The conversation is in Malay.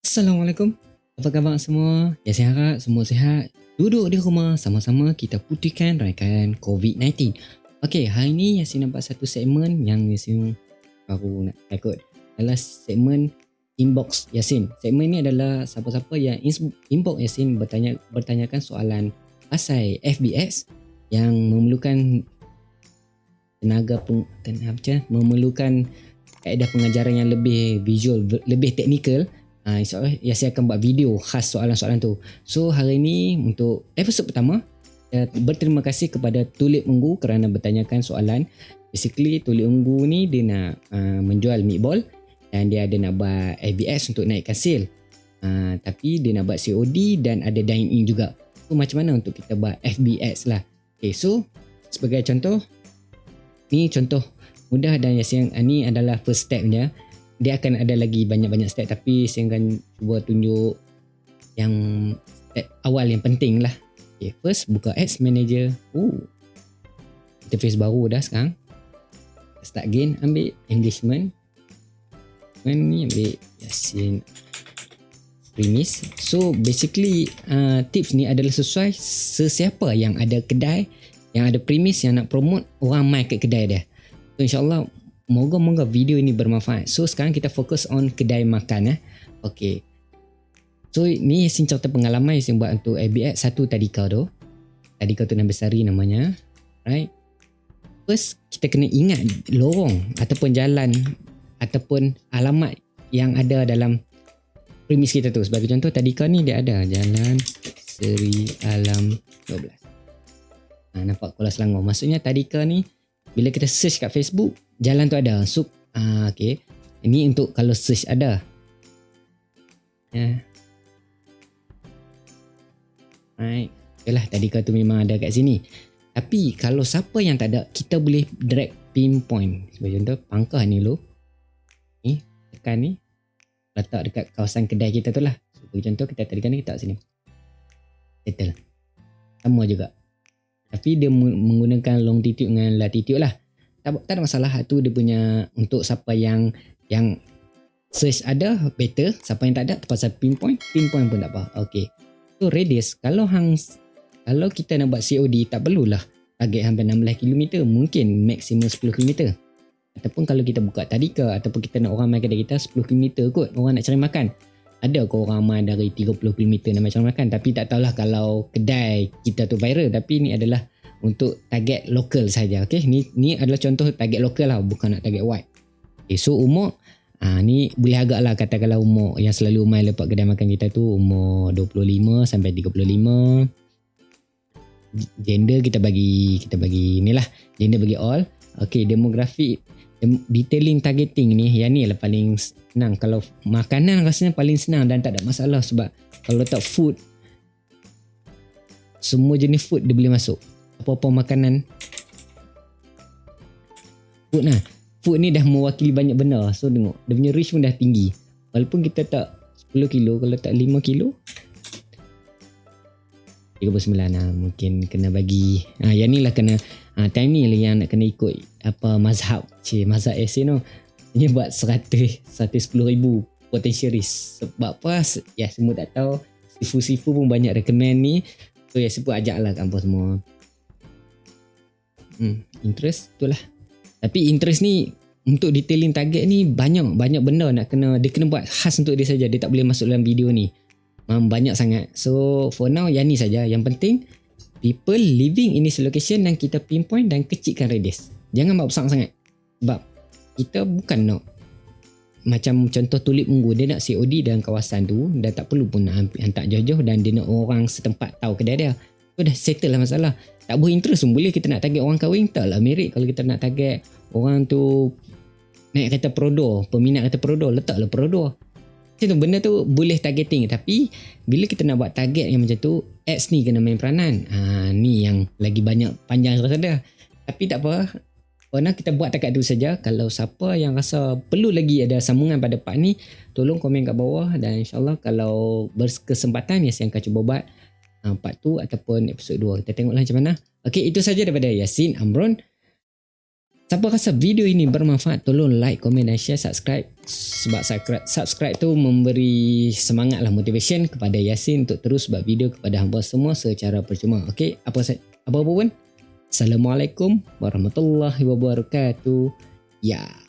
Assalamualaikum. Apa khabar semua? Ya saya harap semua sihat. Duduk di rumah sama-sama kita putihkan raikan COVID-19. Okey, hari ni Yasin nampak satu segmen yang Yasin baru nak ikut. Adalah segmen inbox Yasin. Segmen ni adalah siapa-siapa yang inbox Yasin bertanya bertanyakan soalan pasal FBS yang memerlukan tenaga peng, tenaga memerlukan kaedah pengajaran yang lebih visual, lebih teknikal Ha, insyaAllah Yasin akan buat video khas soalan-soalan tu. So hari ni untuk episod pertama, uh, berterima kasih kepada Tulip Unggu kerana bertanyakan soalan. Basically Tulip Unggu ni dia nak uh, menjual meatball dan dia ada nak buat ABS untuk naikkan sale. Uh, tapi dia nak buat COD dan ada dine in juga. So macam mana untuk kita buat FBX lah. Okay so sebagai contoh, ni contoh mudah dan Yasin ni adalah first step dia akan ada lagi banyak-banyak step tapi saya akan cuba tunjuk yang step awal yang penting lah. Okay, first buka ads manager. Ooh. interface baru dah sekarang. Start again ambil engagement. Ni ambil yasin. Premise so basically uh, tips ni adalah sesuai sesiapa yang ada kedai yang ada premise yang nak promote orang mai ke kedai dia so insyaAllah Moga-moga video ini bermanfaat. So sekarang kita fokus on kedai makan eh. Okay. So ni Yasin cerita pengalaman Yasin buat untuk ABX satu tadika tu. Tadika tu nama besari namanya. Right. First kita kena ingat lorong ataupun jalan ataupun alamat yang ada dalam premis kita tu. Sebagai contoh tadika ni dia ada jalan Seri Alam 12. Ha, nampak Kuala Selangor. Maksudnya tadika ni bila kita search kat Facebook jalan tu ada. So ah okey ini untuk kalau search ada. Ya. Right okeylah tadi kau tu memang ada kat sini. Tapi kalau siapa yang tak ada kita boleh drag pinpoint. Sebagai contoh pangkah ni lo ni tekan ni. Letak dekat kawasan kedai kita tu lah. Sebagai contoh kita tadi kan kita kat sini. Settle. Sama juga tapi dia menggunakan longitude dengan latitude lah. Tak, tak ada masalah. Tu dia punya untuk siapa yang yang search ada better. Siapa yang tak ada terpaksa pinpoint. Pinpoint pun tak apa. Okey. So radius kalau hang kalau kita nak buat COD tak perlulah target hampir 16 km mungkin maksimum 10 km ataupun kalau kita buka tadika ataupun kita nak orang main kedai kita 10 km kot orang nak cari makan ada kau orang main dari 30 km nak macam makan? Tapi tak tahulah kalau kedai kita tu viral tapi ni adalah untuk target lokal saja okey? Ni ni adalah contoh target lokal lah bukan nak target wide. Okay, so umur ah ni boleh agak lah katakanlah umur yang selalu main lepak kedai makan kita tu umur 25 sampai 35 gender kita bagi kita bagi ni lah gender bagi all. Okey demografi detailing targeting ni yang ni lah paling senang. Kalau makanan rasanya paling senang dan tak ada masalah sebab kalau letak food semua jenis food dia boleh masuk. Apa-apa makanan. Food lah food ni dah mewakili banyak benda. So tengok dia punya reach pun dah tinggi. Walaupun kita tak 10 kilo kalau tak 5 kilo 39 lah mungkin kena bagi ha, yang ni lah kena ha, time ni lah yang nak kena ikut apa mazhab cik mazhab essay no ni buat 100 110 ribu potential risk sebab apa ya semua tak tahu sifu-sifu pun banyak recommend ni so ya sebut ajak lah kampus semua Hmm, interest itulah. Tapi interest ni untuk detailing target ni banyak banyak benda nak kena dia kena buat khas untuk dia saja. Dia tak boleh masuk dalam video ni. Memang banyak sangat. So for now yang ni saja. Yang penting people living in this location dan kita pinpoint dan kecilkan radius. Jangan buat besar sangat. Sebab kita bukan nak macam contoh tulip ungu dia nak COD dalam kawasan tu dan tak perlu pun nak hantar jauh-jauh dan dia nak orang setempat tahu kedai dia. So dah settle lah masalah tak interest pun boleh kita nak target orang kahwin tak lah merit kalau kita nak target orang tu naik kata prodo peminat kata prodo letaklah prodo macam tu benda tu boleh targeting tapi bila kita nak buat target yang macam tu ads ni kena main peranan ha, ni yang lagi banyak panjang rasa dah tapi tak apa Pernah kita buat takat tu saja kalau siapa yang rasa perlu lagi ada sambungan pada part ni tolong komen kat bawah dan insyaallah kalau berkesempatan ya saya akan cuba buat uh, part 2 ataupun episod 2. Kita tengoklah macam mana. Okey, itu saja daripada Yasin Amron. Siapa rasa video ini bermanfaat, tolong like, komen dan share, subscribe. Sebab subscribe, subscribe tu memberi semangat lah motivation kepada Yasin untuk terus buat video kepada hamba semua secara percuma. Okay, apa apa pun. Assalamualaikum warahmatullahi wabarakatuh. Ya. Yeah.